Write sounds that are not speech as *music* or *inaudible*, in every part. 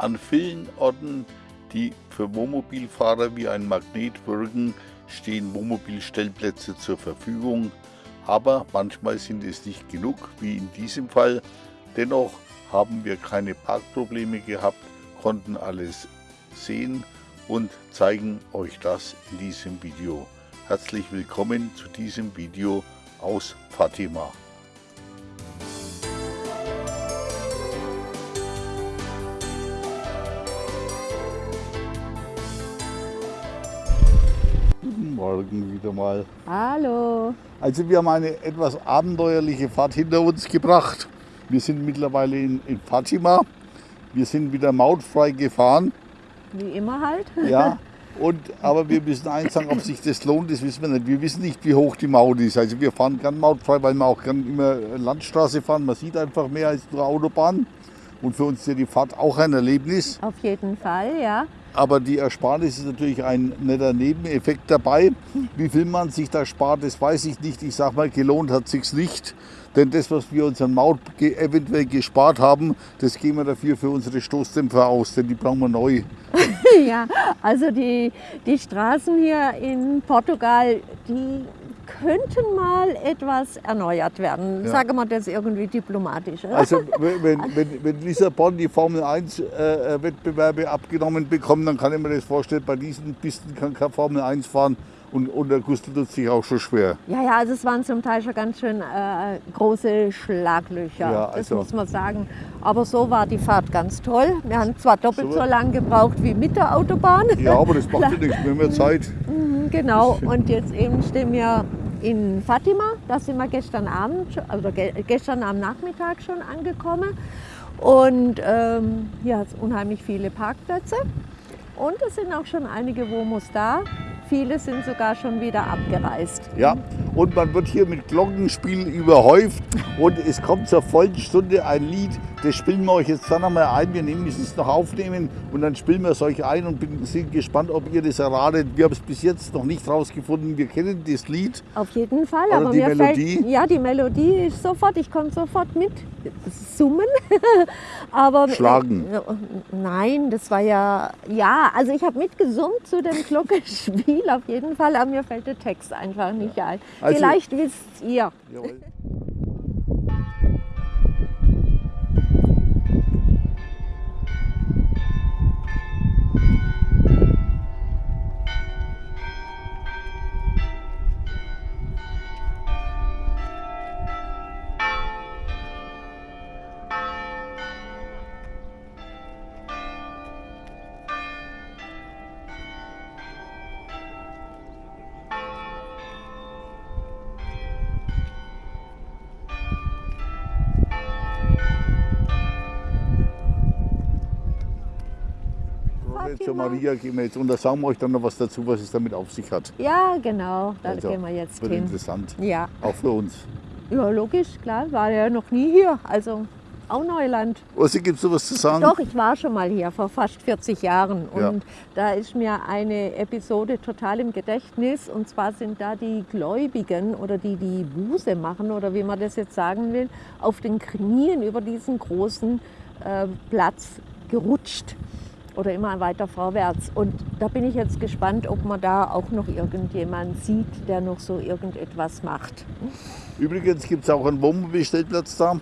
An vielen Orten, die für Wohnmobilfahrer wie ein Magnet wirken, stehen Wohnmobilstellplätze zur Verfügung. Aber manchmal sind es nicht genug, wie in diesem Fall. Dennoch haben wir keine Parkprobleme gehabt, konnten alles sehen und zeigen euch das in diesem Video. Herzlich willkommen zu diesem Video aus Fatima. Morgen wieder mal. Hallo. Also wir haben eine etwas abenteuerliche Fahrt hinter uns gebracht. Wir sind mittlerweile in, in Fatima. Wir sind wieder mautfrei gefahren. Wie immer halt. Ja, *laughs* und, aber wir müssen eins sagen, ob sich das lohnt, das wissen wir nicht. Wir wissen nicht, wie hoch die Maut ist. Also wir fahren gern mautfrei, weil wir auch gern immer Landstraße fahren. Man sieht einfach mehr als nur Autobahn. Und für uns ist ja die Fahrt auch ein Erlebnis. Auf jeden Fall, ja. Aber die Ersparnis ist natürlich ein netter Nebeneffekt dabei. Wie viel man sich da spart, das weiß ich nicht. Ich sage mal, gelohnt hat sich's nicht. Denn das, was wir uns an Maut eventuell gespart haben, das geben wir dafür für unsere Stoßdämpfer aus, denn die brauchen wir neu. *laughs* ja, also die, die Straßen hier in Portugal, die könnten mal etwas erneuert werden. Ja. Sagen wir das irgendwie diplomatisch. oder? Also wenn, wenn, wenn Lissabon die Formel 1 äh, äh, Wettbewerbe abgenommen bekommt, dann kann ich mir das vorstellen, bei diesen Pisten kann kein Formel 1 fahren und, und der Gustl tut sich auch schon schwer. Ja, ja, also es waren zum Teil schon ganz schön äh, große Schlaglöcher, Ja, das also- muss man sagen. Aber so war die Fahrt ganz toll. Wir haben zwar doppelt So. so lang gebraucht wie mit der Autobahn. Ja, aber das macht ja nichts, wir haben ja *laughs* Zeit. Mhm, Genau, und jetzt eben stehen wir in Fatima. Da sind wir gestern Abend, also ge gestern am Nachmittag schon angekommen. Und ähm, hier hat es unheimlich viele Parkplätze. Und es sind auch schon einige Womos da. Viele sind sogar schon wieder abgereist. Ja, und man wird hier mit Glockenspiel überhäuft und es kommt zur vollen Stunde ein Lied, das spielen wir euch jetzt dann einmal ein. Wir nehmen es noch aufnehmen und dann spielen wir es euch ein und bin, sind gespannt, ob ihr das erratet. Wir haben es bis jetzt noch nicht rausgefunden. Wir kennen das Lied. Auf jeden Fall. Aber die mir Melodie? Fällt, ja, die Melodie ist sofort, ich komme sofort mit summen. *laughs* aber Schlagen. Äh, nein, das war ja, ja, also ich habe mitgesummt zu dem Glockenspiel auf jeden Fall, aber mir fällt der Text einfach nicht ein. Also- Vielleicht wisst ihr. Jawohl. Zur Maria gehen wir jetzt und da sagen wir euch dann noch was dazu, was es damit auf sich hat. Ja, genau, da Also, gehen wir jetzt Wird hin. interessant. Ja. Auch für uns. ja, logisch, klar, war ja noch nie hier, also auch Neuland. Ossi, gibt es noch was zu sagen? Doch, ich war schon mal hier vor fast 40 Jahren und Ja. da ist mir eine Episode total im Gedächtnis und zwar sind da die Gläubigen oder die, die Buße machen oder wie man das jetzt sagen will, auf den Knien über diesen großen äh, Platz gerutscht oder immer weiter vorwärts. Und da bin ich jetzt gespannt, ob man da auch noch irgendjemand sieht, der noch so irgendetwas macht. Übrigens gibt es auch einen Wohnmobilstellplatz da.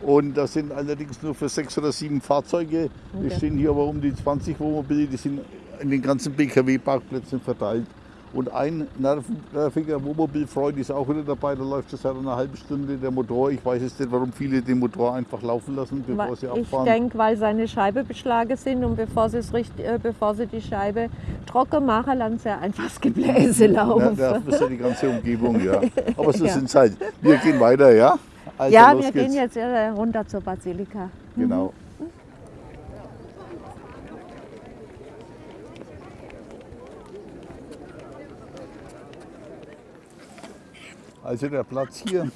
Und das sind allerdings nur für sechs oder sieben Fahrzeuge. Okay. Es stehen hier aber um die 20 Wohnmobile, die sind in den ganzen BKW-Parkplätzen verteilt. Und ein nerviger Wohnmobilfreund ist auch wieder dabei, da läuft schon seit einer halben Stunde der Motor. Ich weiß jetzt nicht, warum viele den Motor einfach laufen lassen, bevor sie Ich abfahren. denke, weil seine Scheibe beschlagen sind und bevor sie, es richt- äh, bevor sie die Scheibe trocken machen, lassen sie einfach das Gebläse Ja, laufen. da ist ja die ganze Umgebung, ja. *laughs* Aber so Ja. sind es halt. Wir gehen weiter, ja? Also, ja, wir geht's. gehen jetzt äh, runter zur Basilika. Genau. Also der Platz hier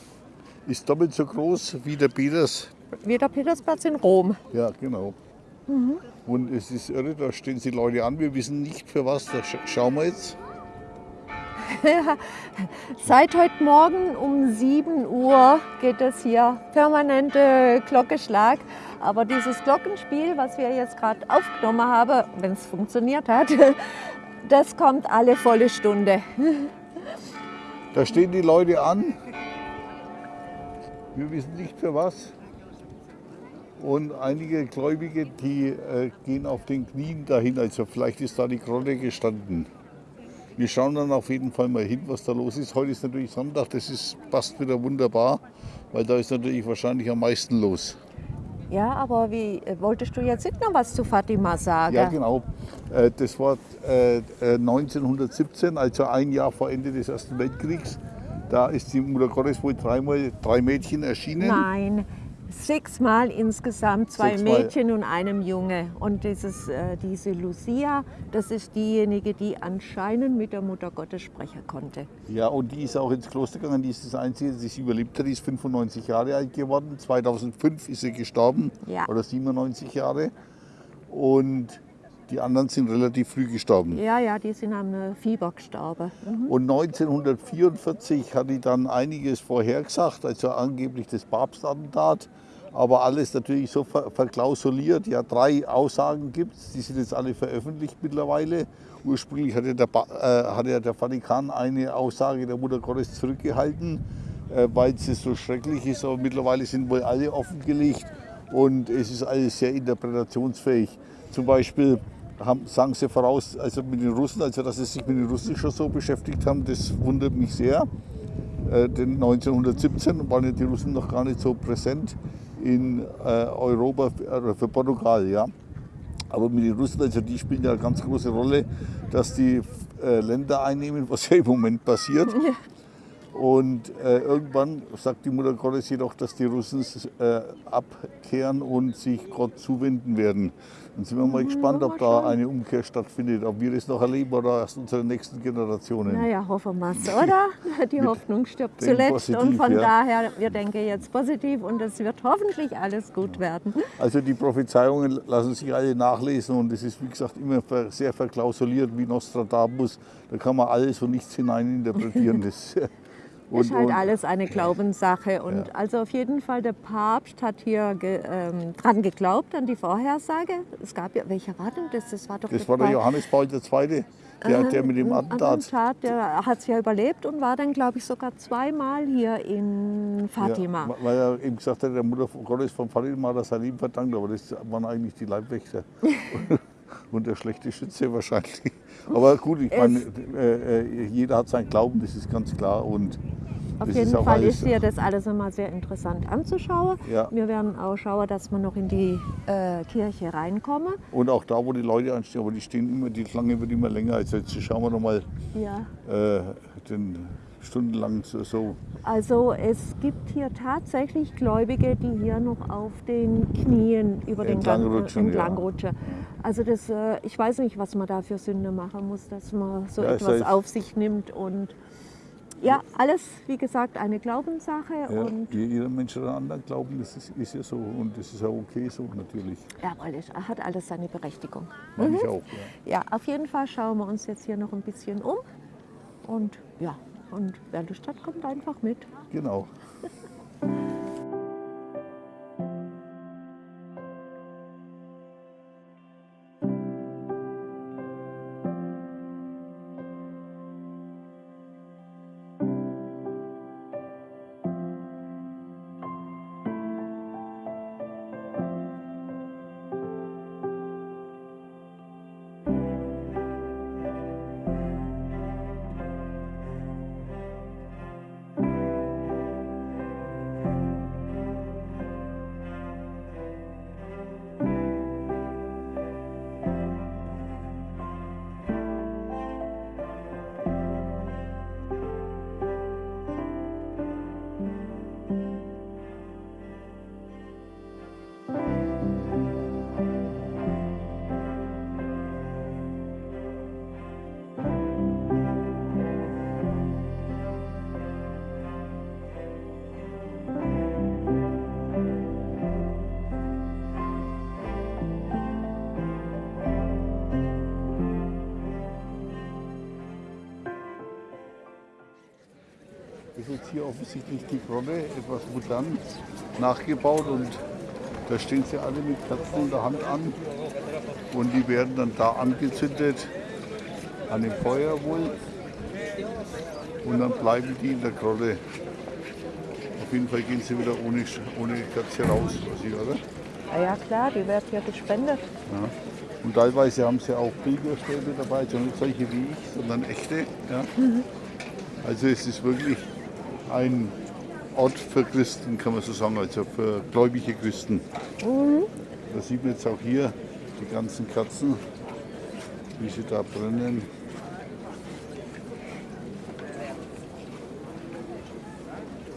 ist doppelt so groß wie der Peters. Wie der Petersplatz in Rom. Ja, genau. Und es ist irre, da stehen die Leute an. Wir wissen nicht für was. Da sch schauen wir jetzt. *laughs* Seit heute Morgen um 7 Uhr geht es hier permanente Glockenschlag. Aber dieses Glockenspiel, was wir jetzt gerade aufgenommen haben, wenn es funktioniert hat, *laughs* das kommt alle volle Stunde. *laughs* Da stehen die Leute an. Wir wissen nicht für was. Und einige Gläubige, die äh, gehen auf den Knien dahin. Also vielleicht ist da die Grotte gestanden. Wir schauen dann auf jeden Fall mal hin, was da los ist. Heute ist natürlich Sonntag, das ist, passt wieder wunderbar, weil da ist natürlich wahrscheinlich am meisten los. Ja, aber wie wolltest du jetzt noch was zu Fatima sagen? Ja, genau. Äh, Das war äh, äh, 1917, also ein Jahr vor Ende des Ersten Weltkriegs. Da ist die Mutter Gottes wohl dreimal drei Mädchen erschienen. Nein, sechsmal insgesamt, zwei Sechsmal. Mädchen und einem Junge. Und dieses, äh, diese Lucia, das ist diejenige, die anscheinend mit der Mutter Gottes sprechen konnte. Ja, und die ist auch ins Kloster gegangen. Die ist das Einzige, die sie überlebt hat. Die ist 95 Jahre alt geworden. 2005 ist sie gestorben, Ja. oder 97 Jahre. Und die anderen sind relativ früh gestorben. Ja, ja, die sind am äh, Fieber gestorben. Mhm. Und 1944 hat die dann einiges vorhergesagt, also angeblich das Papstattentat. Aber alles natürlich so ver verklausuliert. Ja, drei Aussagen gibt es, die sind jetzt alle veröffentlicht mittlerweile. Ursprünglich hatte der, ba äh, hatte ja der Vatikan eine Aussage der Mutter Gottes zurückgehalten, äh, weil es so schrecklich ist. Aber mittlerweile sind wohl alle offengelegt und es ist alles sehr interpretationsfähig. Zum Beispiel haben, sagen sie voraus, also mit den Russen, also dass sie sich mit den Russen schon so beschäftigt haben, das wundert mich sehr. Äh, denn 1917 waren ja die Russen noch gar nicht so präsent in äh, Europa für, äh, für Portugal. Ja. Aber mit den Russen, also die spielen ja eine ganz große Rolle, dass die äh, Länder einnehmen, was ja im Moment passiert. Und äh, irgendwann sagt die Mutter Gottes jedoch, dass die Russen äh, abkehren und sich Gott zuwenden werden. Dann sind wir mal gespannt, ob da eine Umkehr stattfindet, ob wir das noch erleben oder erst unsere nächsten Generationen. Naja, hoffen wir es, oder? *laughs* Die Hoffnung stirbt zuletzt. und positiv, von ja. daher, wir denken jetzt positiv und es wird hoffentlich alles gut werden. Also die Prophezeiungen lassen sich alle nachlesen und es ist wie gesagt immer sehr verklausuliert wie Nostradamus. Da kann man alles und nichts hineininterpretieren. *laughs* Das, und, ist halt und- alles eine *clears throat* Glaubenssache. Und Ja. also auf jeden Fall, der Papst hat hier ge, ähm, dran geglaubt, an die Vorhersage. Es gab ja, welcher war denn das? Das war doch das war der Johannes Paul II., der, der mit dem Ein Attentat. Attentat, der hat es ja überlebt und war dann, glaube ich, sogar zweimal hier in Fatima. Ja, weil er eben gesagt hat, der Mutter Gottes von Fatima hat er Leben verdankt, aber das waren eigentlich die Leibwächter. *laughs* Und der schlechte Schütze wahrscheinlich. Aber gut, ich meine, äh, äh, jeder hat seinen Glauben, das ist ganz klar. Und Auf jeden ist Fall ist hier das alles immer sehr interessant anzuschauen. Ja. Wir werden auch schauen, dass wir noch in die äh, Kirche reinkommen. Und auch da, wo die Leute anstehen, aber die stehen immer, die Schlange wird immer länger. Also jetzt schauen wir noch mal Ja. äh, den stundenlang so, so. Also es gibt hier tatsächlich Gläubige, die hier noch auf den Knien über den Entlang Gang rutschen, entlang ja. Also das, äh, ich weiß nicht, was man da für Sünde machen muss, dass man so Ja, etwas auf sich nimmt und ja, alles wie gesagt eine Glaubenssache Ja, und jeder Mensch einen anderen Glauben, das ist, ist ja so. Und das ist ja okay so natürlich. jawohl, es hat alles seine Berechtigung. Mhm. ich auch. Ja. Ja, auf jeden Fall schauen wir uns jetzt hier noch ein bisschen um und ja, und wer Lust hat, kommt einfach mit. Genau. *laughs* hier offensichtlich die Grotte, etwas modern nachgebaut und Da stehen sie alle mit Kerzen in der Hand an und die werden dann da angezündet an dem Feuer wohl und dann bleiben die in der Grotte. Auf jeden Fall gehen sie wieder ohne, ohne Kerze raus, weiß ich, oder? Ja, ja klar, die werden ja gespendet. Ja. Und teilweise haben sie auch Pilgerstäbe dabei, also nicht solche wie ich, sondern echte. Ja. Also es ist wirklich ein Ort für Christen, kann man so sagen, also für gläubige Christen. Da sieht man jetzt auch hier die ganzen Kerzen, wie sie da brennen.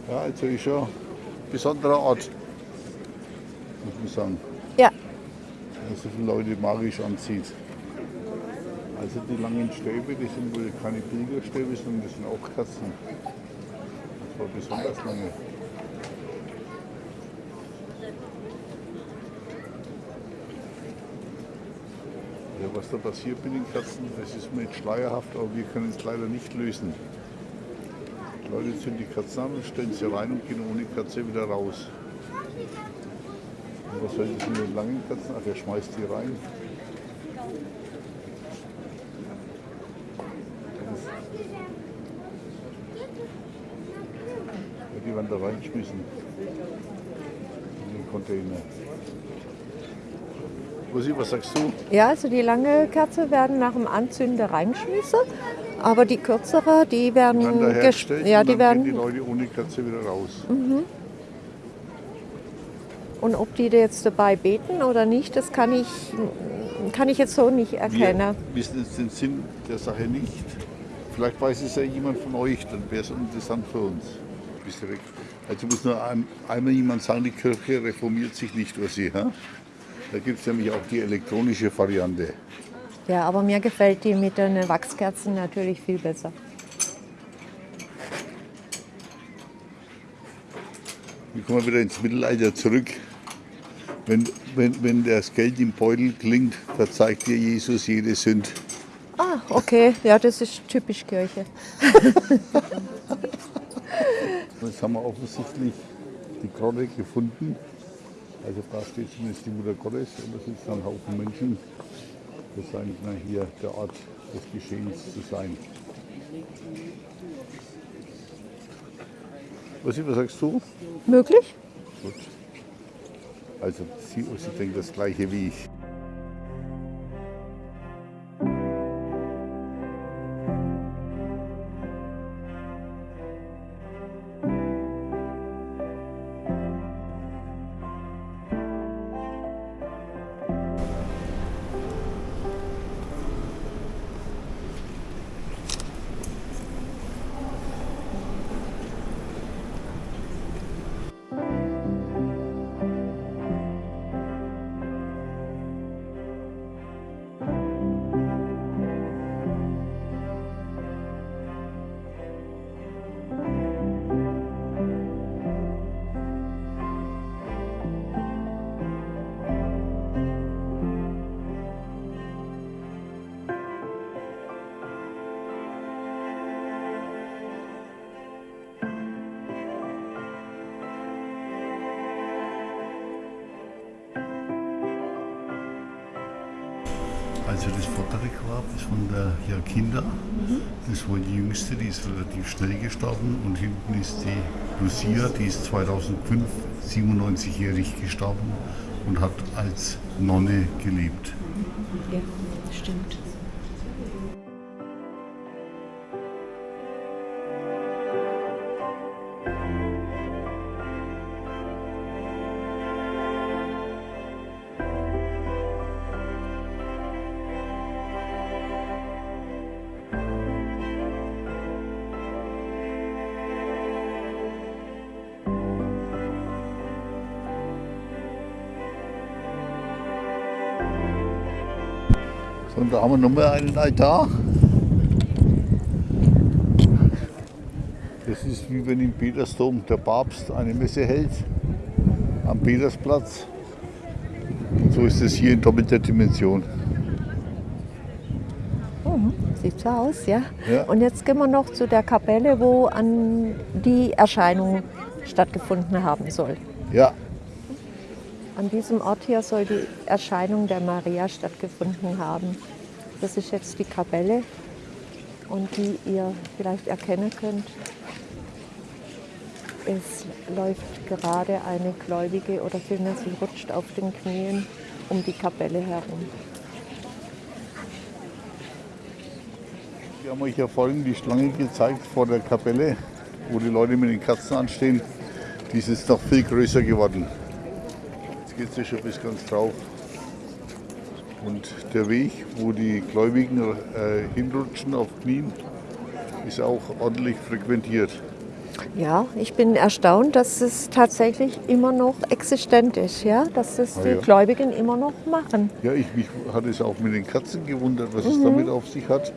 Ja, also ist schon ein besonderer Ort, muss man sagen Ja, der so viele Leute magisch anzieht. Also die langen Stäbe, die sind wohl keine Pilgerstäbe, sondern das sind auch Kerzen. War besonders lange. Ja, was da passiert mit den Kerzen, das ist mir jetzt schleierhaft, aber wir können es leider nicht lösen. Die Leute zünden die Kerzen an stellen sie rein und gehen ohne Kerze wieder raus. Und was soll das mit den langen Kerzen? Ach, er schmeißt die rein. Ja, die werden da reingeschmissen. In den Container. Rosi, was sagst du? ja, also die lange Kerze werden nach dem Anzünden reingeschmissen, aber die kürzere, die werden, Werden da ges- hergestellt ja, die gehen die werden Leute ohne Kerze wieder raus. und ob die da jetzt dabei beten oder nicht, das kann ich, kann ich jetzt so nicht erkennen. Wir wissen jetzt den Sinn der Sache nicht. Vielleicht weiß es ja jemand von euch, dann wäre es interessant für uns. Bist du weg? Also muss nur ein, einmal jemand sagen, die Kirche reformiert sich nicht über sie. Ha? Da gibt es nämlich auch die elektronische Variante. Ja, aber mir gefällt die mit den Wachskerzen natürlich viel besser. Wir kommen wieder ins Mittelalter zurück. Wenn, wenn, wenn das Geld im Beutel klingt, verzeiht dir Jesus jede Sünd. Ah, okay, ja, das ist typisch Kirche. *laughs* Jetzt haben wir offensichtlich die Grotte gefunden. Also da steht zumindest die Mutter Gottes und da sitzen ein Haufen Menschen. Das scheint na, hier der Ort des Geschehens zu sein. Was, was sagst du? Möglich? Gut. Also sie, sie denkt das gleiche wie ich. Vordere Grab ist von der Jakinda. Das war die jüngste, die ist relativ schnell gestorben. Und hinten ist die Lucia, die ist 2005 97-jährig gestorben und hat als Nonne gelebt. Ja, stimmt. Da haben wir nochmal einen Altar. Das ist wie wenn im Petersdom der Papst eine Messe hält am Petersplatz. Und so ist es hier in doppelter Dimension. Sieht so aus, ja? Ja. Und jetzt gehen wir noch zu der Kapelle, wo an die Erscheinung stattgefunden haben soll. Ja, An diesem Ort hier soll die Erscheinung der Maria stattgefunden haben. Das ist jetzt die Kapelle und die ihr vielleicht erkennen könnt. Es läuft gerade eine Gläubige oder vielmehr sie rutscht auf den Knien um die Kapelle herum. Wir haben euch ja vorhin die Schlange gezeigt vor der Kapelle, wo die Leute mit den Katzen anstehen. Die ist jetzt noch viel größer geworden. Jetzt geht es schon bis ganz drauf. Und der Weg, wo die Gläubigen äh, hinrutschen auf Knien, ist auch ordentlich frequentiert. Ja, ich bin erstaunt, dass es tatsächlich immer noch existent ist, ja? dass es Ah, die ja. Gläubigen immer noch machen. Ja, ich mich hatte es auch mit den Katzen gewundert, was es damit auf sich hat,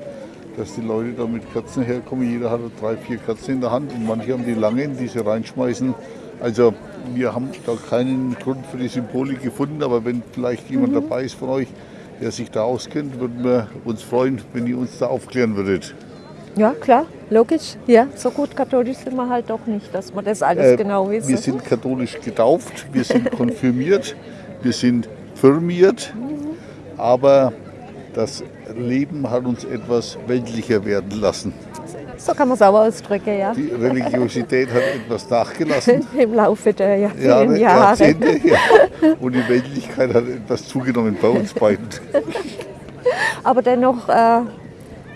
dass die Leute da mit Katzen herkommen. Jeder hat drei, vier Katzen in der Hand und manche haben die langen, die sie reinschmeißen. Also wir haben da keinen Grund für die Symbolik gefunden, aber wenn vielleicht jemand dabei ist von euch, der sich da auskennt, würden wir uns freuen, wenn ihr uns da aufklären würdet. Ja, klar, logisch. Ja, so gut katholisch sind wir halt doch nicht, dass wir das alles Äh, genau Wir wissen. sind katholisch getauft, wir sind *laughs* konfirmiert, wir sind firmiert, aber das Leben hat uns etwas weltlicher werden lassen. So kann man es auch ausdrücken, ja. Die Religiosität hat etwas nachgelassen. *laughs* Im Laufe der Jahr- vielen Jahre. Jahrzehnte, ja. Und die Weltlichkeit hat etwas zugenommen bei uns beiden. *laughs* Aber dennoch äh,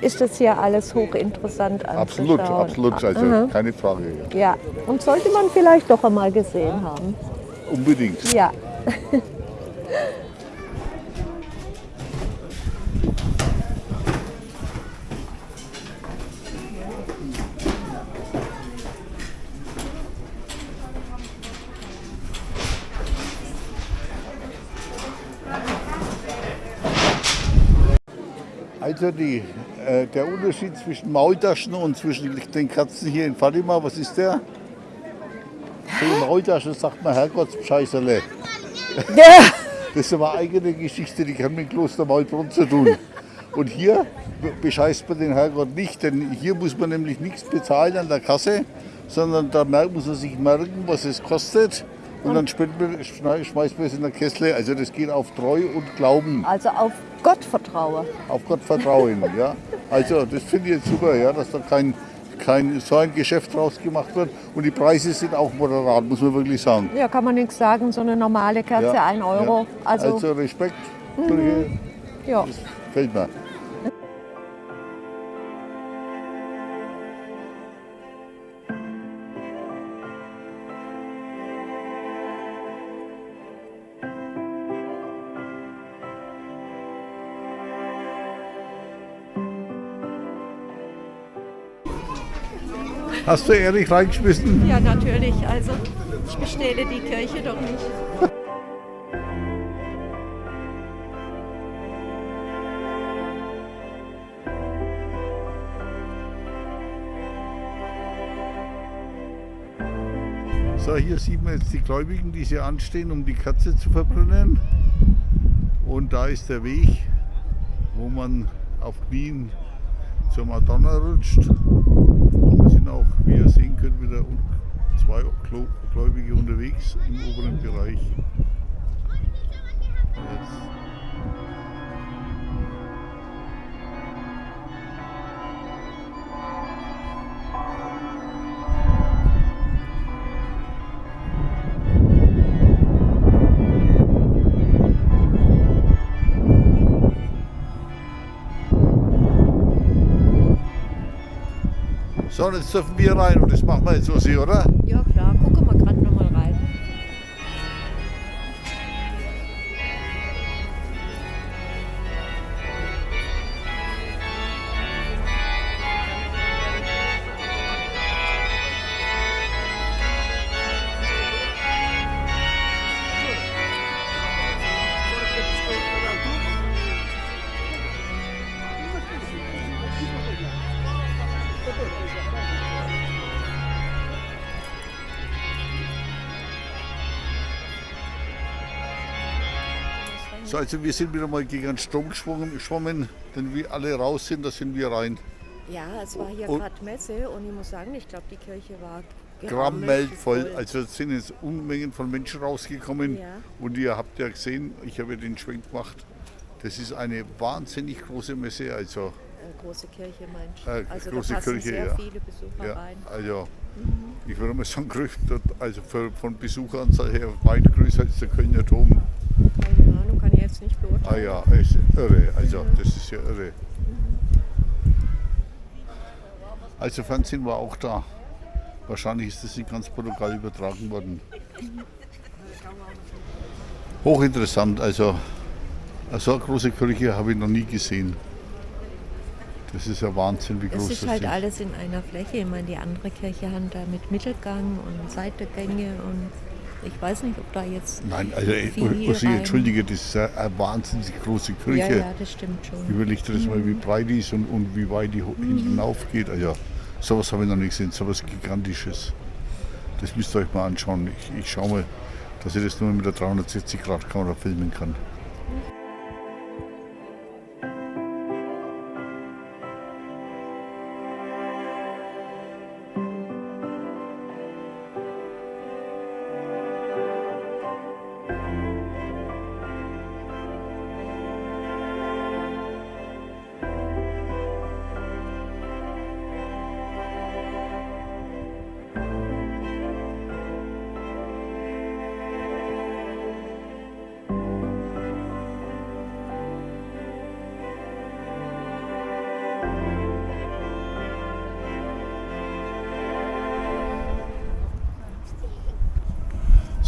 ist das hier alles hochinteressant Absolut, absolut, also Mhm. keine Frage. Ja, und sollte man vielleicht doch einmal gesehen haben. Unbedingt. Ja. *laughs* Also die, äh, der Unterschied zwischen Maultaschen und zwischen den Katzen hier in Fatima, was ist der? Die Maultasche sagt man Herrgottsscheißerle. ja. Das ist aber eine eigene Geschichte, die kann mit Kloster Maulbronn zu tun. Und hier be- bescheißt man den Herrgott nicht, denn hier muss man nämlich nichts bezahlen an der Kasse, sondern da muss man sich merken, was es kostet. Und dann schmeißt man es in der Kessel. Also das geht auf Treu und Glauben, Also auf Gott vertraue. auf Gott vertrauen. Ja? Also das finde ich jetzt super, ja, dass da kein, kein so ein Geschäft draus gemacht wird. Und die Preise sind auch moderat, muss man wirklich sagen. Ja, kann man nichts sagen, so eine normale Kerze, Ja, ein Euro. ja. Also, also Respekt, Brüche, ja. das fällt mir. Hast du Erich reingeschmissen? ja, natürlich. Also ich bestehle die Kirche doch nicht. So, hier sieht man jetzt die Gläubigen, die hier anstehen, um die Katze zu verbrennen. Und da ist der Weg, wo man auf Knien zur Madonna rutscht. Auch, wie ihr sehen könnt, wieder zwei Gläubige unterwegs im oberen Bereich. Jetzt So, und jetzt dürfen wir rein und das machen wir jetzt so, oder? Ja, also wir sind wieder mal gegen den Strom geschwommen. Wenn wir alle raus sind, da sind wir rein. Ja, es war hier gerade Messe und ich muss sagen, ich glaube, die Kirche war gerammelt voll. Also es sind jetzt Unmengen von Menschen rausgekommen. Ja. Und ihr habt ja gesehen, ich habe ja den Schwenk gemacht. Das ist eine wahnsinnig große Messe. Also Äh, große Kirche meinst Äh, Also große da Kirche, sehr ja. viele Besucher Ja, rein. also ich würde mal sagen, also für, von Besucheranzahl her weit größer als der Kölner Dom. Keine Ahnung, kann ich jetzt nicht Ah beurteilen. ja, ist irre, also das ist ja irre. Also Fernsehen war auch da. Wahrscheinlich ist das in ganz Portugal übertragen worden. Hochinteressant, also so eine große Kirche habe ich noch nie gesehen. Das ist ja Wahnsinn, wie groß Es das ist halt ist. alles in einer Fläche. Ich meine, die andere Kirche hat da mit Mittelgang und Seitengänge und ich weiß nicht, ob da jetzt. Nein, also Uschi, rein. entschuldige, das ist ja eine wahnsinnig große Ja, Kirche. ja, das stimmt schon. Überleg dir das mal, wie breit die ist und, und wie weit die hinten hinauf geht. Also, sowas habe ich noch nicht gesehen, sowas Gigantisches. Das müsst ihr euch mal anschauen. Ich, ich schaue mal, dass ich das nur mit der 360-Grad-Kamera filmen kann.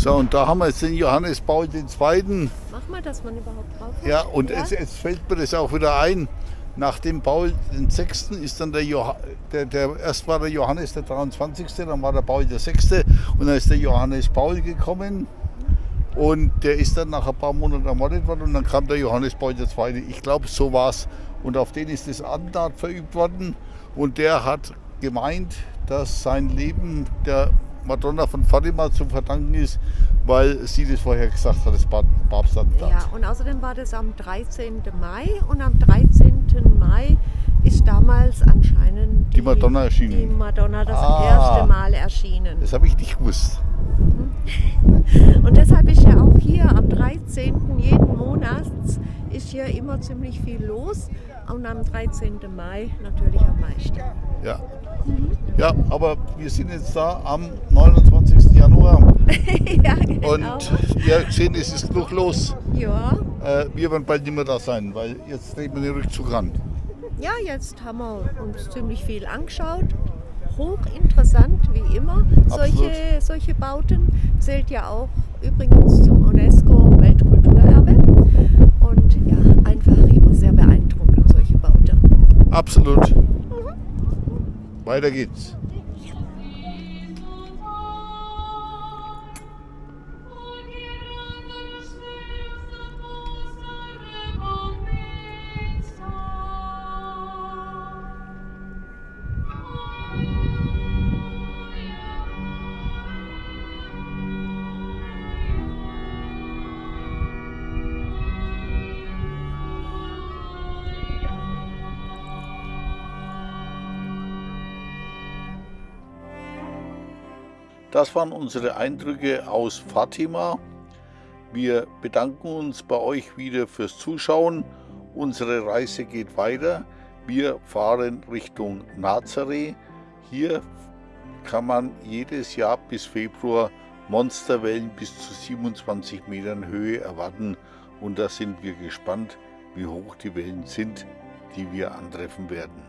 So, und da haben wir jetzt den Johannes Paul II. Mach mal, dass man überhaupt drauf Ja, und Es, jetzt fällt mir das auch wieder ein. Nach dem Paul VI. ist dann der, Joha der, der erst war der Johannes der 23., dann war der Paul VI. und dann ist der Johannes Paul gekommen. Und der ist dann nach ein paar Monaten ermordet worden und dann kam der Johannes Paul II. Ich glaube, so war es. Und auf den ist das Attentat verübt worden. Und der hat gemeint, dass sein Leben der Madonna von Fatima zu verdanken ist, weil sie das vorher gesagt hat, das Pap- Papstattentat. Ja, und außerdem war das am 13. Mai und am 13. Mai ist damals anscheinend Die Madonna erschienen. Die Madonna das Ah. erste Mal erschienen. Das habe ich nicht gewusst. Und deshalb ist ja auch hier am 13. jeden Monats ist hier immer ziemlich viel los und am 13. Mai natürlich am meisten. Ja. Ja, aber wir sind jetzt da am 29. Januar *laughs* ja, genau. und ihr seht, es ist genug los. ja, Äh, wir werden bald nicht mehr da sein, weil jetzt treten wir den Rückzug ran. ja, jetzt haben wir uns ziemlich viel angeschaut. Hochinteressant, wie immer. Solche, solche Bauten zählt ja auch übrigens zum UNESCO-Weltkulturerbe. Und ja, einfach immer sehr beeindruckend, solche Bauten. Absolut. Weiter geht's. Das waren unsere Eindrücke aus Fatima. Wir bedanken uns bei euch wieder fürs Zuschauen. Unsere Reise geht weiter. Wir fahren Richtung Nazareth. Hier kann man jedes Jahr bis Februar Monsterwellen bis zu 27 Metern Höhe erwarten. Und da sind wir gespannt, wie hoch die Wellen sind, die wir antreffen werden.